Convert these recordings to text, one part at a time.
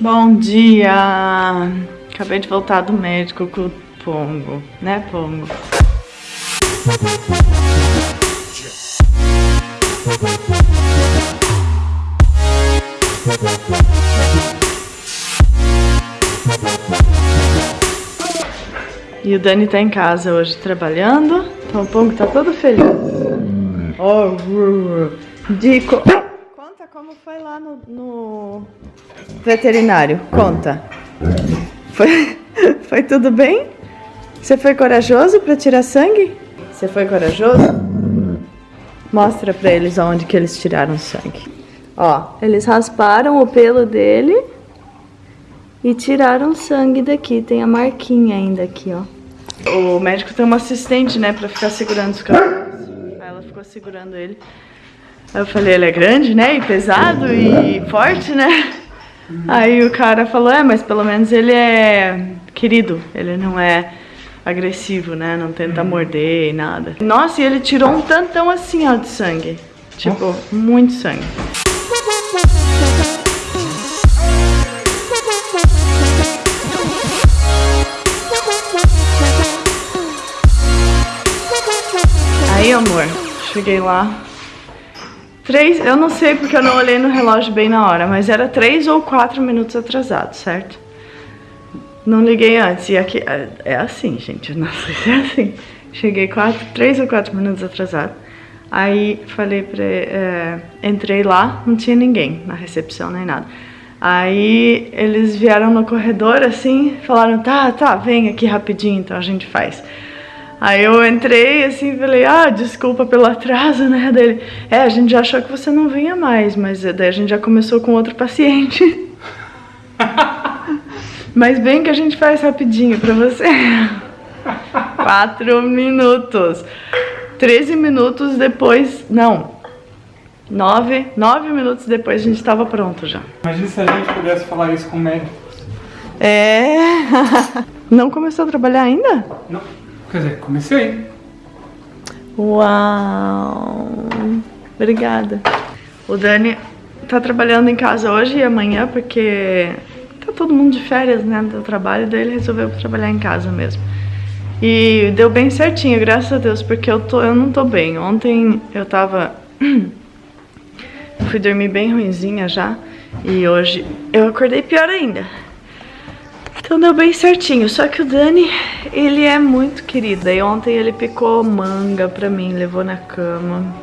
Bom dia! Acabei de voltar do médico com o Pongo, né Pongo? E o Dani tá em casa hoje trabalhando, então o Pongo tá todo feliz. Oh, Dico, conta como foi lá no, no veterinário, conta. Foi, foi tudo bem? Você foi corajoso para tirar sangue? Você foi corajoso? Mostra pra eles onde que eles tiraram sangue. Ó, eles rasparam o pelo dele e tiraram sangue daqui. Tem a marquinha ainda aqui, ó. O médico tem uma assistente, né, pra ficar segurando os cachorros. Aí ela ficou segurando ele. Aí eu falei, ele é grande, né, e pesado e forte, né? Aí o cara falou, é, mas pelo menos ele é querido, ele não é agressivo, né? Não tenta morder e nada. Nossa, e ele tirou um tantão assim, ó, de sangue. Tipo, muito sangue. Aí, amor, cheguei lá. Três, eu não sei porque eu não olhei no relógio bem na hora, mas era três ou quatro minutos atrasado, certo? Não liguei antes. E aqui é, é assim, gente. Não sei se é assim. Cheguei quatro, três ou quatro minutos atrasado. Aí falei pra. É, entrei lá, não tinha ninguém na recepção nem nada. Aí eles vieram no corredor assim, falaram: tá, tá, vem aqui rapidinho, então a gente faz. Aí eu entrei assim falei, ah, desculpa pelo atraso, né? Dele, é, a gente já achou que você não vinha mais, mas daí a gente já começou com outro paciente. Mas vem que a gente faz rapidinho pra você. Quatro minutos. Treze minutos depois, não. Nove, nove minutos depois a gente estava pronto já. Imagina se a gente pudesse falar isso com médicos. É. Não começou a trabalhar ainda? Não. Quer dizer, comecei. Uau. Obrigada. O Dani tá trabalhando em casa hoje e amanhã porque tá todo mundo de férias, né, do trabalho, daí ele resolveu trabalhar em casa mesmo. E deu bem certinho, graças a Deus, porque eu, tô, eu não tô bem. Ontem eu tava... eu fui dormir bem ruimzinha já, e hoje eu acordei pior ainda. Então deu bem certinho, só que o Dani, ele é muito querido. E ontem ele picou manga pra mim, levou na cama.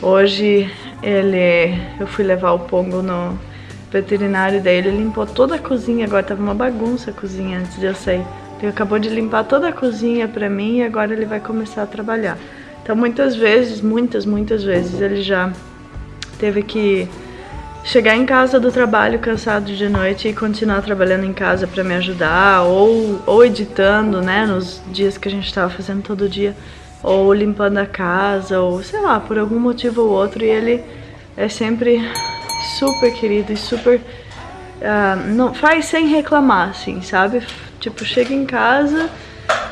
Hoje ele, eu fui levar o Pongo no veterinário, daí ele limpou toda a cozinha, agora tava uma bagunça a cozinha antes de eu sair. Ele acabou de limpar toda a cozinha pra mim e agora ele vai começar a trabalhar. Então muitas vezes, muitas, muitas vezes ele já teve que chegar em casa do trabalho cansado de noite e continuar trabalhando em casa pra me ajudar ou, ou editando, né, nos dias que a gente tava fazendo todo dia ou limpando a casa ou sei lá, por algum motivo ou outro e ele é sempre super querido e super... Uh, não, faz sem reclamar, assim, sabe? Tipo, chega em casa,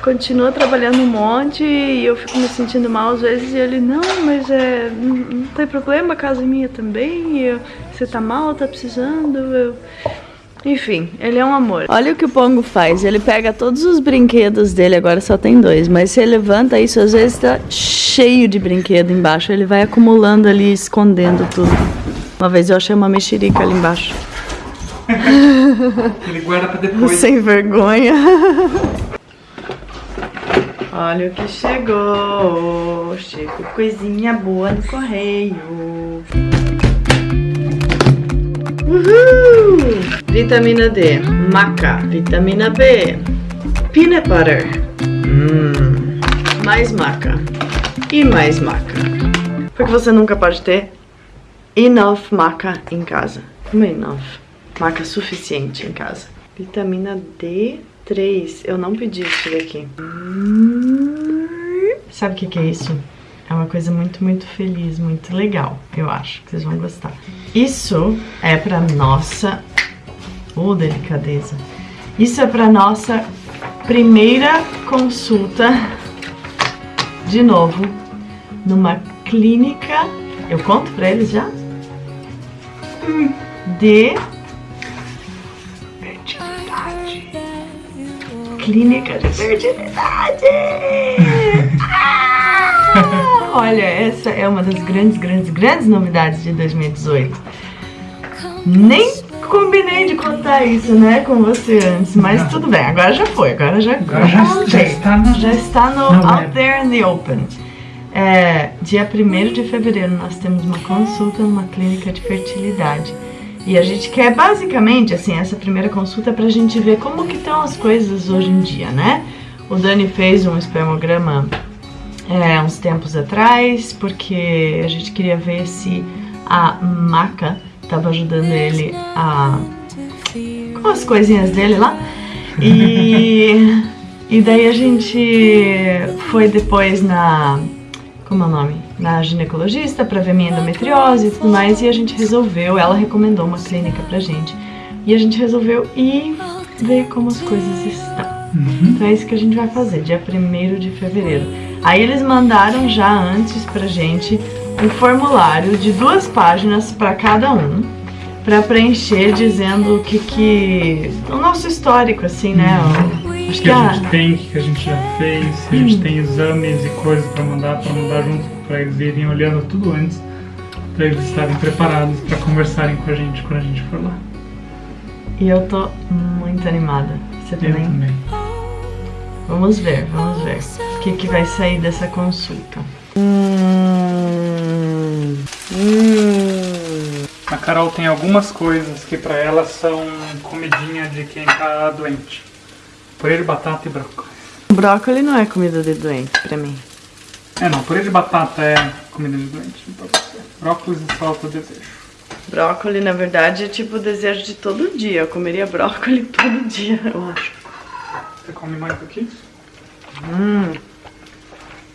continua trabalhando um monte e eu fico me sentindo mal às vezes e ele, não, mas é, não, não tem problema, a casa é minha também, eu, você tá mal, tá precisando, eu... Enfim, ele é um amor. Olha o que o Pongo faz, ele pega todos os brinquedos dele, agora só tem dois, mas se ele levanta isso, às vezes tá cheio de brinquedo embaixo, ele vai acumulando ali, escondendo tudo. Uma vez eu achei uma mexerica ali embaixo. Ele guarda pra depois. Sem vergonha. Olha o que chegou. Chegou coisinha boa no correio. Uhul! Vitamina D, maca. Vitamina B, peanut butter. Hum. Mais maca. E mais maca. Porque você nunca pode ter enough maca em casa. Como é enough? Maca suficiente em casa. Vitamina D3. Eu não pedi isso daqui. Sabe o que, que é isso? É uma coisa muito, muito feliz, muito legal. Eu acho que vocês vão gostar. Isso é pra nossa... Oh, delicadeza. Isso é pra nossa primeira consulta, de novo, numa clínica... Eu conto pra eles já? de Clínica de fertilidade! Ah! Olha, essa é uma das grandes, grandes, grandes novidades de 2018. Nem combinei de contar isso, né, com você antes, mas Não. tudo bem, agora já foi, agora já, Agora já- já está no- já está no out there in the open. É, dia 1 de fevereiro nós temos uma consulta numa clínica de fertilidade. E a gente quer basicamente, assim, essa primeira consulta pra gente ver como que estão as coisas hoje em dia, né? O Dani fez um espermograma é, uns tempos atrás, porque a gente queria ver se a maca estava ajudando ele a com as coisinhas dele lá. E, e daí a gente foi depois na. Como é o nome? Na ginecologista pra ver minha endometriose e tudo mais. E a gente resolveu, ela recomendou uma clínica pra gente. E a gente resolveu ir ver como as coisas estão. Então é isso que a gente vai fazer, dia 1 de fevereiro. Aí eles mandaram já antes pra gente um formulário de duas páginas pra cada um, pra preencher dizendo o que que. o nosso histórico, assim, né? O Acho que a a. gente tem, o que a gente já fez, a gente tem exames e coisas pra mandar, pra mandar junto, pra eles irem olhando tudo antes, pra eles estarem preparados pra conversarem com a gente quando a gente for lá. E eu tô muito animada. Você Eu também? também. Vamos ver, vamos ver. O que, que vai sair dessa consulta. A Carol tem algumas coisas que pra ela são comidinha de quem tá doente. Purê de batata e brócolis. Brócolis não é comida de doente pra mim. É, não, purê de batata é comida de doente pra você. Brócolis e salsa desejo. Brócolis, na verdade, é tipo o desejo de todo dia. Eu comeria brócolis todo dia, eu acho. Você come mais aqui? Hum.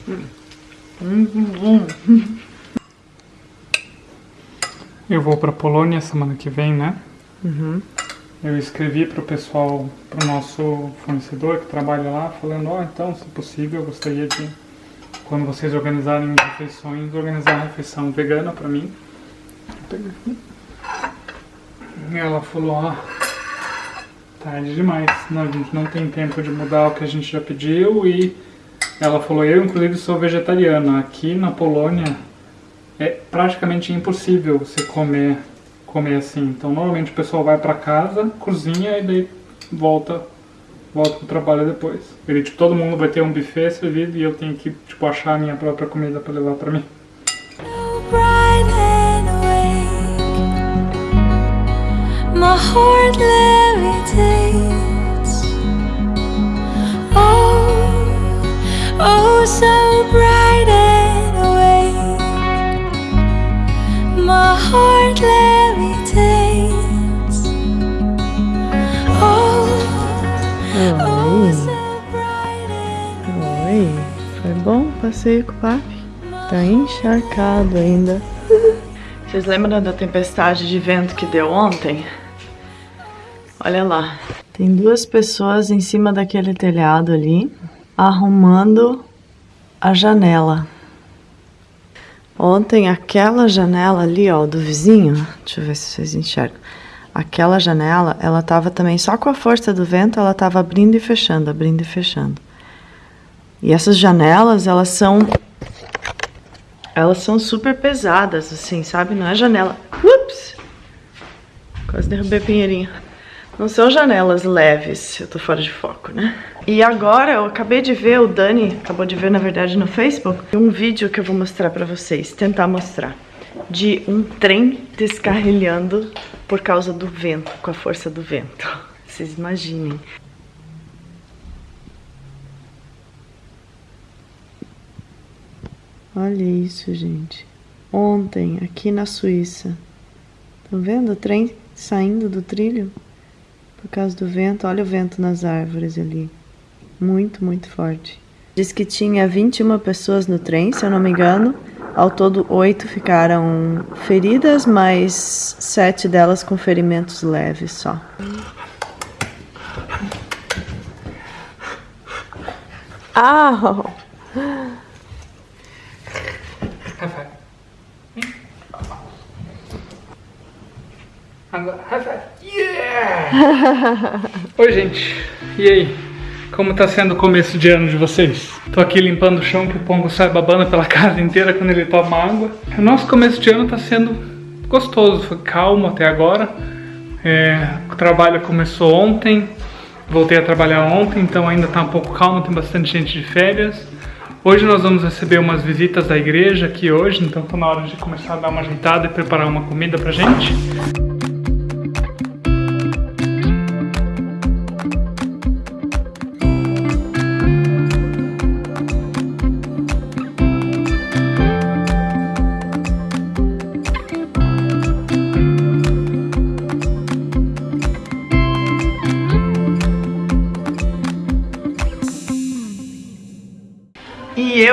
Hum, hum, hum. Eu vou pra Polônia semana que vem, né? Uhum. Eu escrevi pro pessoal, pro nosso fornecedor que trabalha lá, falando, ó, então, se possível, eu gostaria de, quando vocês organizarem refeições, organizar uma refeição vegana pra mim. E ela falou, ó, tarde demais, não, a gente não tem tempo de mudar o que a gente já pediu e ela falou, eu inclusive sou vegetariana, aqui na Polônia é praticamente impossível você comer comer assim. Então normalmente o pessoal vai pra casa, cozinha e daí volta volta pro trabalho depois. Ele tipo todo mundo vai ter um buffet servido e eu tenho que tipo achar a minha própria comida pra levar pra mim. Oh, oh, so bom o passeio com o papi? Tá encharcado ainda. Vocês lembram da tempestade de vento que deu ontem? Olha lá. Tem duas pessoas em cima daquele telhado ali, arrumando a janela. Ontem aquela janela ali, ó, do vizinho, deixa eu ver se vocês enxergam. Aquela janela, ela tava também só com a força do vento, ela tava abrindo e fechando, abrindo e fechando. E essas janelas, elas são elas são super pesadas, assim, sabe? Não é janela. Ups! Quase derrubei a pinheirinha. Não são janelas leves, eu tô fora de foco, né? E agora eu acabei de ver, o Dani acabou de ver, na verdade, no Facebook, um vídeo que eu vou mostrar pra vocês, tentar mostrar, de um trem descarrilhando por causa do vento, com a força do vento. Vocês imaginem. Olha isso, gente. Ontem, aqui na Suíça. Estão vendo o trem saindo do trilho? Por causa do vento. Olha o vento nas árvores ali. Muito, muito forte. Diz que tinha 21 pessoas no trem, se eu não me engano. Ao todo, oito ficaram feridas, mas sete delas com ferimentos leves só. Ah! Agora. Yeah! Oi, gente. E aí? Como tá sendo o começo de ano de vocês? Tô aqui limpando o chão que o Pongo sai babando pela casa inteira quando ele toma água. O nosso começo de ano tá sendo gostoso, foi calmo até agora. É, o trabalho começou ontem, voltei a trabalhar ontem, então ainda tá um pouco calmo, tem bastante gente de férias. Hoje nós vamos receber umas visitas da igreja aqui hoje, então tá na hora de começar a dar uma ajeitada e preparar uma comida pra gente.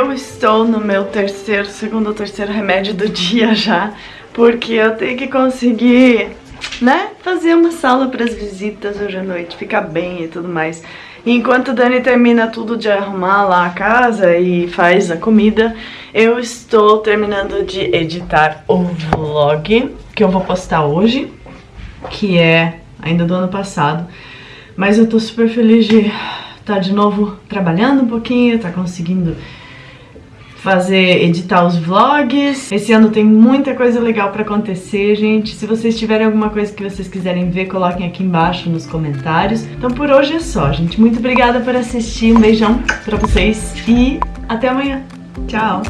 Eu estou no meu terceiro, segundo ou terceiro remédio do dia já, porque eu tenho que conseguir, né, fazer uma sala para as visitas hoje à noite, ficar bem e tudo mais. Enquanto a Dani termina tudo de arrumar lá a casa e faz a comida, eu estou terminando de editar o vlog que eu vou postar hoje, que é ainda do ano passado. Mas eu tô super feliz de estar de novo trabalhando um pouquinho, tá conseguindo fazer, editar os vlogs. Esse ano tem muita coisa legal pra acontecer, gente. Se vocês tiverem alguma coisa que vocês quiserem ver, coloquem aqui embaixo nos comentários. Então por hoje é só, gente. Muito obrigada por assistir, um beijão pra vocês e até amanhã. Tchau!